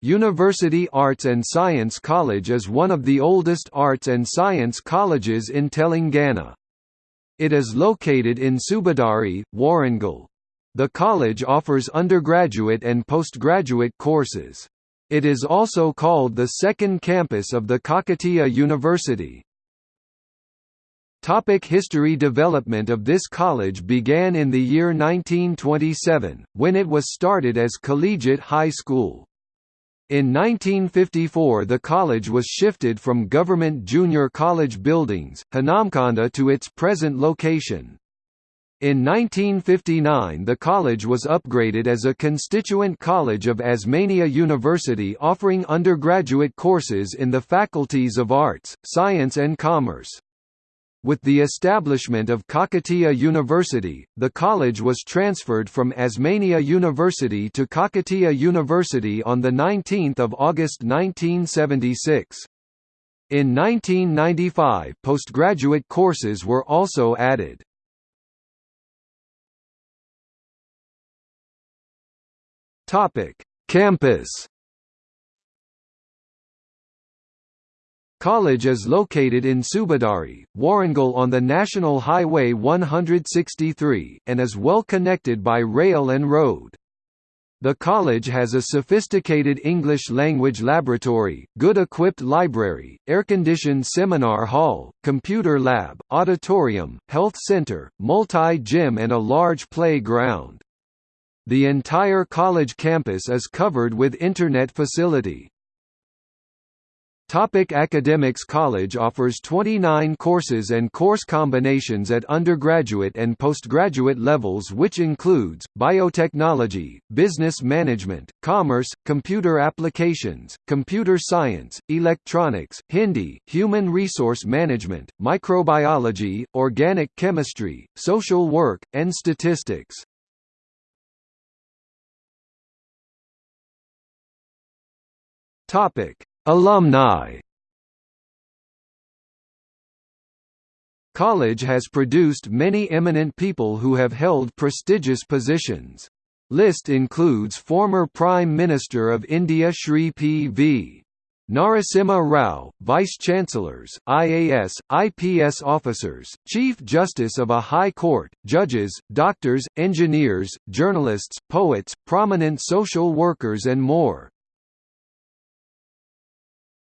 University Arts and Science College is one of the oldest arts and science colleges in Telangana. It is located in Subedari, Warangal. The college offers undergraduate and postgraduate courses. It is also called the second campus of the Kakatiya University. Topic history Development of this college began in the year 1927, when it was started as Collegiate High School. In 1954 the college was shifted from government junior college buildings, Hanamkonda to its present location. In 1959 the college was upgraded as a constituent college of Osmania University offering undergraduate courses in the faculties of Arts, Science and Commerce. With the establishment of Kakatiya University, the college was transferred from Osmania University to Kakatiya University on 19 August 1976. In 1995 postgraduate courses were also added. Campus College is located in Subedari, Warangal on the National Highway 163, and is well connected by rail and road. The college has a sophisticated English language laboratory, good equipped library, air-conditioned seminar hall, computer lab, auditorium, health center, multi-gym and a large playground. The entire college campus is covered with internet facility. Topic Academics College offers 29 courses and course combinations at undergraduate and postgraduate levels which includes, biotechnology, business management, commerce, computer applications, computer science, electronics, Hindi, human resource management, microbiology, organic chemistry, social work, and statistics. Topic Alumni College has produced many eminent people who have held prestigious positions. List includes former Prime Minister of India Shri P.V. Narasimha Rao, Vice-Chancellors, IAS, IPS officers, Chief Justice of a High Court, judges, doctors, engineers, journalists, poets, prominent social workers and more.